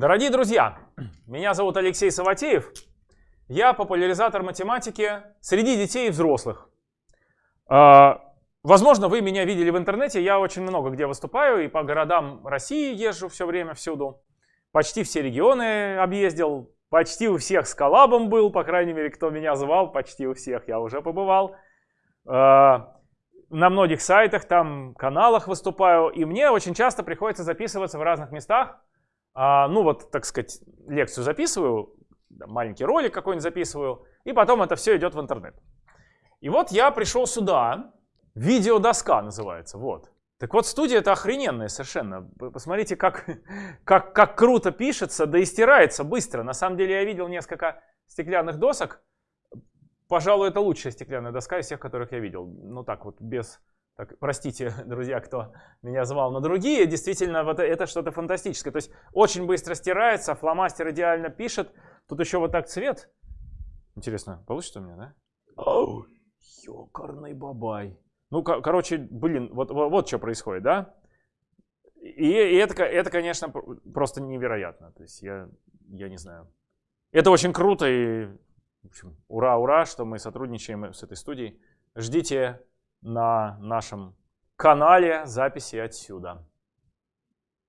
Дорогие друзья, меня зовут Алексей Саватеев. Я популяризатор математики среди детей и взрослых. А, возможно, вы меня видели в интернете. Я очень много где выступаю и по городам России езжу все время, всюду. Почти все регионы объездил. Почти у всех с коллабом был, по крайней мере, кто меня звал, почти у всех я уже побывал. А, на многих сайтах, там, каналах выступаю. И мне очень часто приходится записываться в разных местах. А, ну вот, так сказать, лекцию записываю, маленький ролик какой-нибудь записываю, и потом это все идет в интернет. И вот я пришел сюда, видеодоска называется, вот. Так вот, студия это охрененная совершенно. Посмотрите, как, как, как круто пишется, да и стирается быстро. На самом деле я видел несколько стеклянных досок. Пожалуй, это лучшая стеклянная доска из всех, которых я видел. Ну так вот, без так, простите, друзья, кто меня звал на другие, действительно, вот это что-то фантастическое. То есть очень быстро стирается, фломастер идеально пишет. Тут еще вот так цвет. Интересно, получится у меня, да? Оу, ёкарный бабай. Ну, короче, блин, вот, вот, вот что происходит, да? И, и это, это, конечно, просто невероятно. То есть я, я не знаю. Это очень круто и, в общем, ура, ура, что мы сотрудничаем с этой студией. Ждите на нашем канале записи отсюда.